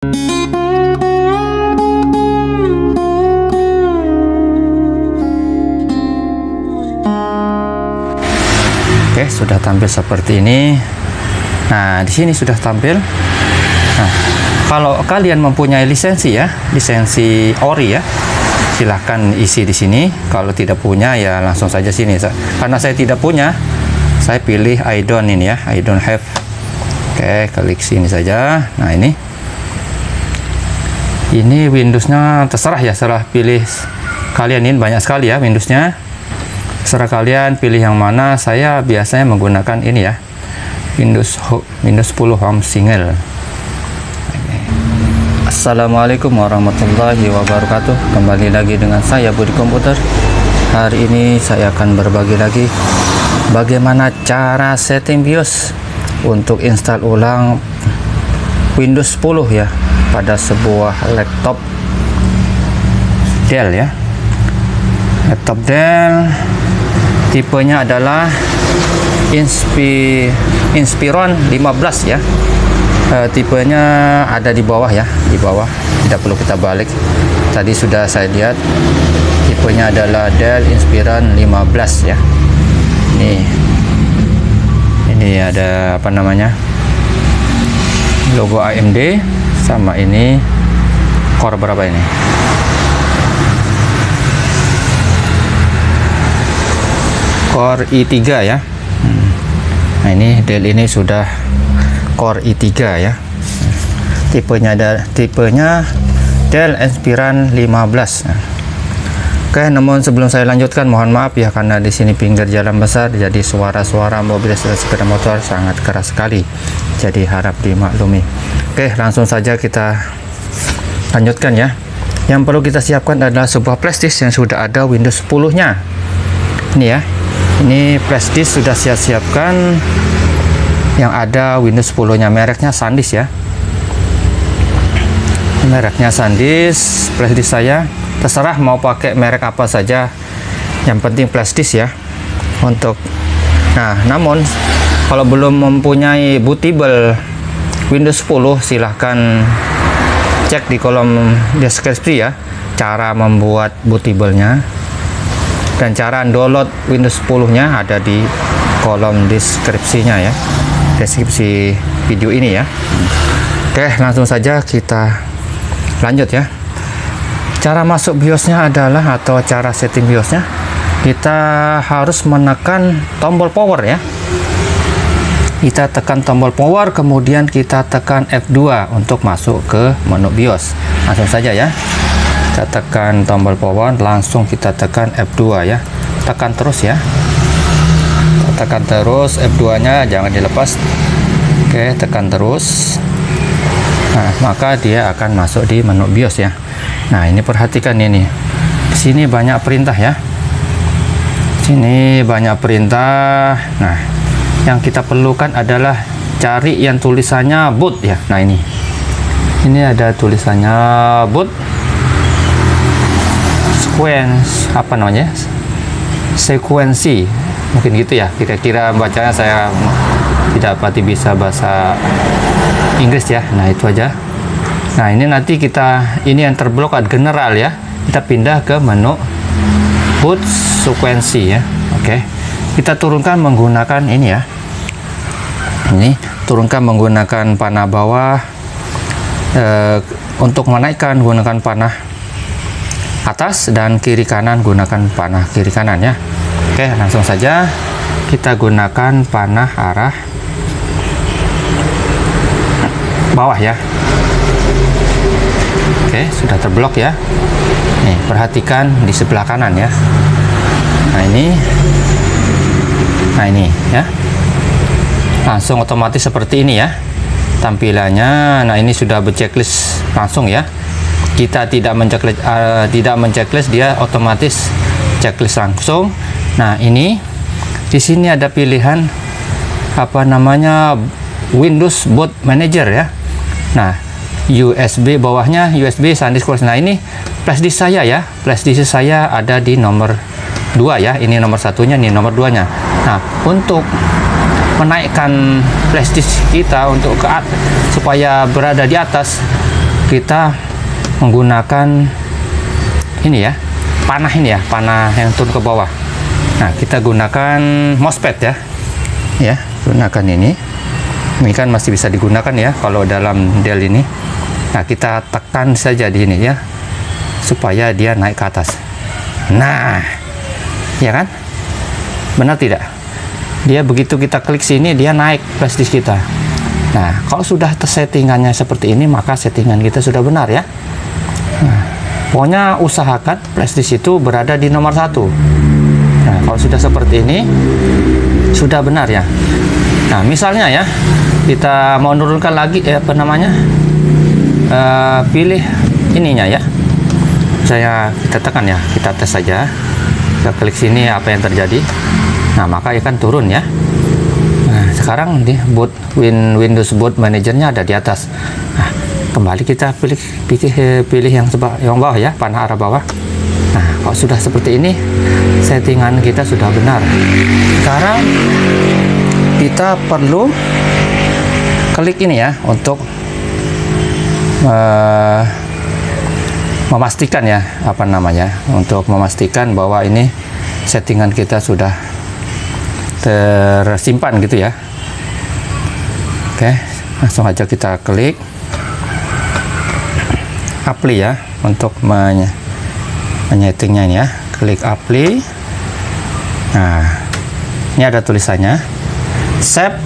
Oke, sudah tampil seperti ini. Nah, di sini sudah tampil. Nah, kalau kalian mempunyai lisensi ya, lisensi ori ya, silahkan isi di sini. Kalau tidak punya ya langsung saja sini. Karena saya tidak punya, saya pilih I don't ini ya, I don't have. Oke, klik sini saja. Nah, ini. Ini Windowsnya terserah ya, serah pilih kalian ini banyak sekali ya Windowsnya. Serah kalian pilih yang mana. Saya biasanya menggunakan ini ya, Windows Windows 10 Home Single. Assalamualaikum warahmatullahi wabarakatuh Kembali lagi dengan saya Budi Komputer Hari ini saya akan berbagi lagi Bagaimana cara setting BIOS Untuk install ulang Windows 10 ya Pada sebuah laptop Dell ya. Laptop Dell Tipenya adalah Inspi Inspiron 15 ya. Uh, tipenya ada di bawah ya di bawah. Tidak perlu kita balik. Tadi sudah saya lihat tipenya adalah Dell Inspiron 15 ya. Ini ini ada apa namanya? Logo AMD sama ini core berapa ini? Core i3 ya. Hmm. nah ini Dell ini sudah Core i3 ya. Tipenya ada tipenya Dell Inspiron 15 Oke, namun sebelum saya lanjutkan mohon maaf ya karena di sini pinggir jalan besar jadi suara-suara mobil dan sepeda motor sangat keras sekali. Jadi harap dimaklumi. Oke, langsung saja kita lanjutkan ya. Yang perlu kita siapkan adalah sebuah flashdisk yang sudah ada Windows 10-nya. Ini ya. Ini flashdisk sudah siap-siapkan yang ada Windows 10 nya mereknya SanDisk ya mereknya SanDisk flashdisk saya terserah mau pakai merek apa saja. Yang penting flashdisk ya. Untuk nah namun kalau belum mempunyai bootable Windows 10 silahkan cek di kolom deskripsi ya cara membuat bootable nya dan cara download Windows 10 nya ada di kolom deskripsinya ya deskripsi video ini ya. Oke langsung saja kita lanjut ya cara masuk biosnya adalah atau cara setting biosnya kita harus menekan tombol power ya. Kita tekan tombol power kemudian kita tekan F2 untuk masuk ke menu BIOS. Langsung saja ya. Kita tekan tombol power langsung kita tekan F2 ya. Tekan terus ya. Tekan terus F2 nya jangan dilepas. Oke tekan terus. Nah maka dia akan masuk di menu BIOS ya nah ini perhatikan ini. Sini banyak perintah ya. Sini banyak perintah. Nah yang kita perlukan adalah cari yang tulisannya boot ya. Nah ini. Ini ada tulisannya boot sequence apa namanya? Sekuensi. Mungkin gitu ya. Kira-kira bacanya saya tidak pasti bisa bahasa Inggris ya. Nah itu aja nah ini nanti kita ini yang terblok general ya. Kita pindah ke menu boot sekuensi ya. Oke. Kita turunkan menggunakan ini ya. Ini turunkan menggunakan panah bawah. E, untuk menaikkan gunakan panah atas dan kiri kanan gunakan panah kiri kanan ya. Oke, langsung saja kita gunakan panah arah bawah ya. Oke, sudah terblok ya. Nih, perhatikan di sebelah kanan ya. Nah, ini. Nah, ini ya. Langsung otomatis seperti ini ya. Tampilannya. Nah, ini sudah berchecklist langsung ya. Kita tidak menceklis uh, tidak menceklis dia otomatis checklist langsung Nah, ini di sini ada pilihan apa namanya Windows Boot Manager ya. Nah, USB bawahnya USB SanDisk Close. Nah, ini flash disk saya ya. Flash disk saya ada di nomor 2 ya. Ini nomor satunya, ini nomor 2-nya. Nah, untuk menaikkan flash disk kita untuk ke supaya berada di atas kita menggunakan ini ya panah ini ya panah yang turun ke bawah nah kita gunakan mousepad ya ya gunakan ini ini kan masih bisa digunakan ya kalau dalam Dell ini nah kita tekan saja di ini ya supaya dia naik ke atas. Nah ya kan? Benar tidak? Dia begitu kita klik sini dia naik flash disk kita. Nah kalau sudah settingannya seperti ini maka settingan kita sudah benar ya. Nah, pokoknya usahakan flash disk itu berada di nomor satu. Nah kalau sudah seperti ini sudah benar ya. Nah misalnya ya kita mau menurunkan lagi eh, apa namanya uh, pilih ininya ya. Saya kita tekan ya kita tes saja. Kita klik sini apa yang terjadi. Nah maka ikan turun ya. Nah sekarang di boot Win Windows Boot Manajernya ada di atas. Nah, kembali kita pilih pilih pilih yang sebab yang bawah ya panah arah bawah. Nah kalau sudah seperti ini settingan kita sudah benar. Sekarang kita perlu klik ini ya untuk uh, memastikan ya apa namanya untuk memastikan bahwa ini settingan kita sudah tersimpan gitu ya. Oke langsung aja kita klik. Apply ya untuk menye menyetingnya ini ya. Klik apply. Nah ini ada tulisannya. Save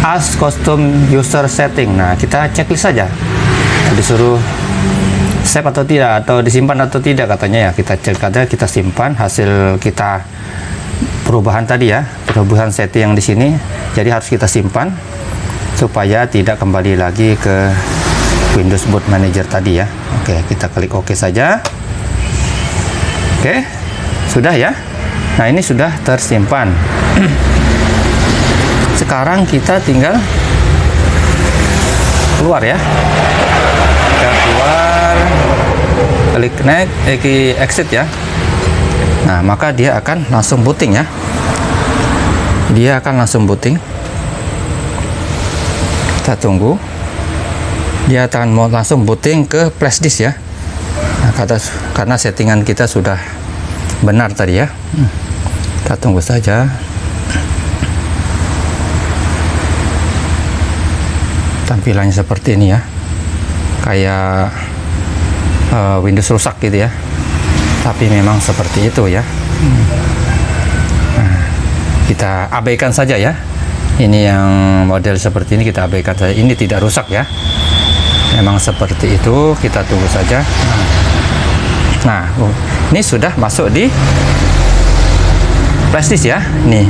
as custom user setting. Nah kita checklist saja. Disuruh save atau tidak atau disimpan atau tidak katanya ya. Kita cek aja kita simpan hasil kita perubahan tadi ya perubahan setting yang di sini. Jadi harus kita simpan supaya tidak kembali lagi ke Windows Boot Manager tadi ya. Oke kita klik OK saja. Oke sudah ya. Nah ini sudah tersimpan sekarang kita tinggal keluar ya. Kita keluar klik next eh, exit ya. Nah maka dia akan langsung booting ya. Dia akan langsung booting. Kita tunggu. Dia akan mau langsung booting ke flash disk ya. Nah, kata, karena settingan kita sudah benar tadi ya. Kita tunggu saja tampilannya seperti ini ya. Kayak uh, Windows rusak gitu ya. Tapi memang seperti itu ya. Nah, kita abaikan saja ya. Ini yang model seperti ini kita abaikan saja. Ini tidak rusak ya. Memang seperti itu. Kita tunggu saja. Nah oh, ini sudah masuk di flash disk ya. Nih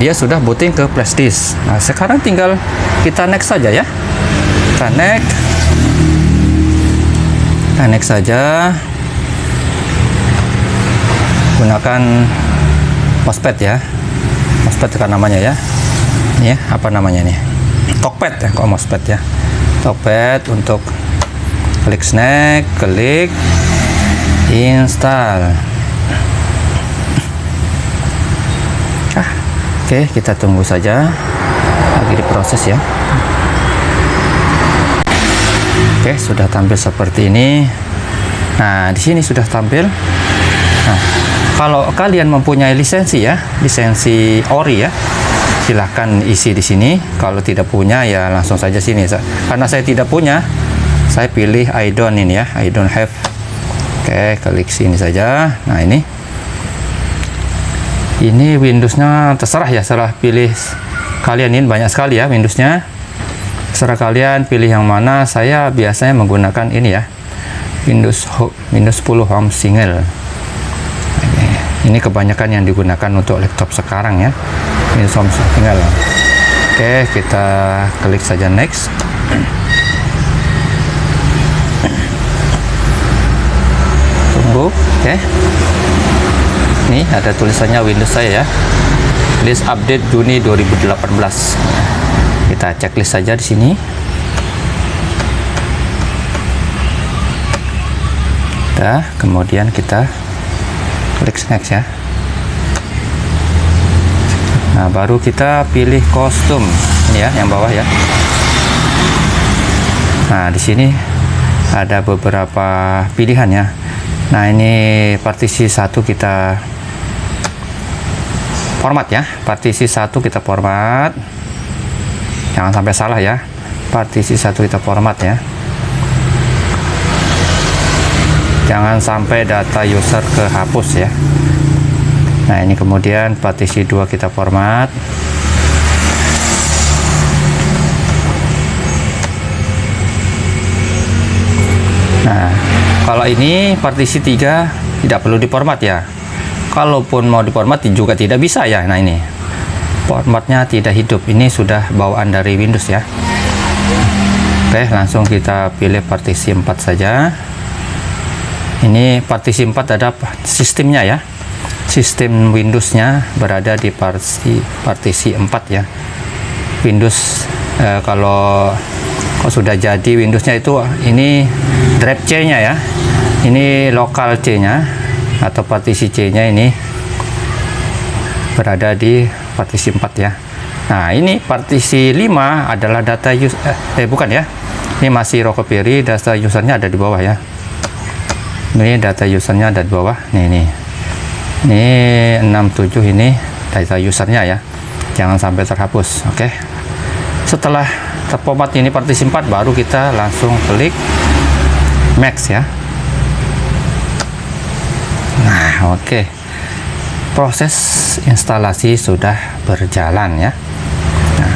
dia sudah booting ke flash disk nah sekarang tinggal kita next saja ya. Kita next. Kita next saja. Gunakan mousepad ya. Mousepad kan namanya ya. Ini ya apa namanya nih? Talkpad ya kalau mousepad ya. Talkpad untuk klik snack klik install oke kita tunggu saja lagi diproses ya Oke, sudah tampil seperti ini. Nah, di sini sudah tampil. Nah, kalau kalian mempunyai lisensi ya, lisensi ori ya, silahkan isi di sini. Kalau tidak punya ya langsung saja sini. Karena saya tidak punya, saya pilih I don't ini ya, I don't have. Oke, klik sini saja. Nah, ini. Ini Windowsnya terserah ya, serah pilih kalian. Ini banyak sekali ya Windowsnya. Terserah kalian pilih yang mana. Saya biasanya menggunakan ini ya. Windows Windows 10 Home Single. Ini kebanyakan yang digunakan untuk laptop sekarang ya. Windows Home Single. Oke kita klik saja next. Tunggu oke ini ada tulisannya Windows saya ya. List update Juni 2018 kita checklist saja di sini. Kita kemudian kita klik next ya. Nah baru kita pilih kostum. Ini ya yang bawah ya. Nah, di sini ada beberapa pilihan ya. Nah, ini partisi satu kita format ya. Partisi satu kita format. Jangan sampai salah ya. Partisi satu kita format ya. Jangan sampai data user kehapus ya. Nah, ini kemudian partisi dua kita format. Nah, kalau ini partisi 3 tidak perlu diformat ya. Kalaupun mau diformat juga tidak bisa ya. Nah, ini formatnya tidak hidup. Ini sudah bawaan dari Windows ya. Oke, langsung kita pilih partisi 4 saja. Ini partisi 4 ada sistemnya ya. Sistem Windowsnya berada di partisi partisi 4 ya. Windows eh, kalau kalau sudah jadi Windowsnya itu ini drive C nya ya ini lokal C nya atau partisi C nya ini berada di partisi 4 ya. Nah ini partisi 5 adalah data use eh, eh bukan ya. Ini masih Rockeberry data usernya ada di bawah ya. Ini data usernya ada di bawah. Nih ini ini 67 ini data usernya ya. Jangan sampai terhapus oke. Setelah terformat ini partisi 4 baru kita langsung klik max ya nah oke. Okay. proses instalasi sudah berjalan ya. Nah,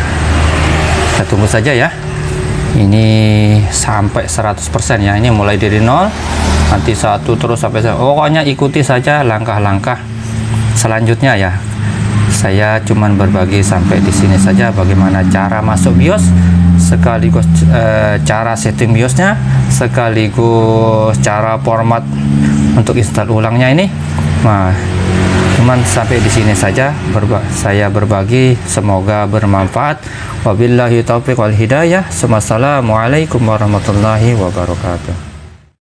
kita tunggu saja ya. Ini sampai 100% ya. Ini mulai dari nol nanti satu terus sampai pokoknya ikuti saja langkah-langkah selanjutnya ya. Saya cuman berbagi sampai di sini saja bagaimana cara masuk BIOS sekaligus e, cara setting BIOSnya sekaligus cara format untuk install ulangnya ini. Nah cuman sampai di sini saja. Berba saya berbagi. Semoga bermanfaat. Wabillahi taufiq wal hidayah. Wassalamualaikum warahmatullahi wabarakatuh